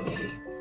っ。